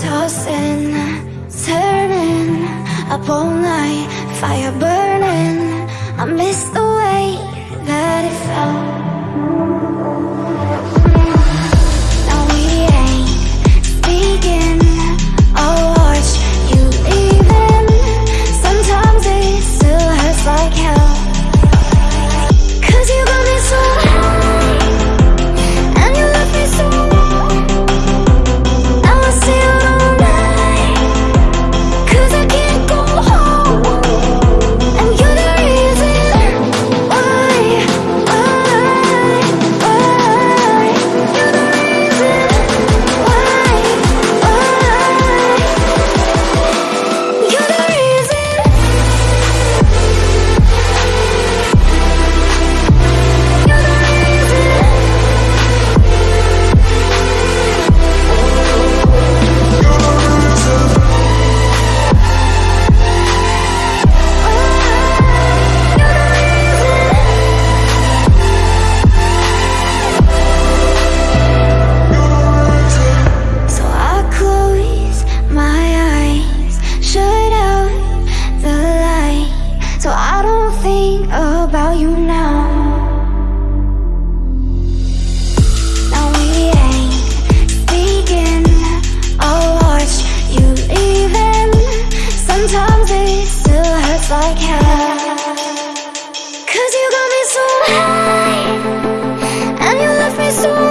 Tossing, turning, up all night, fire burning. I miss the way so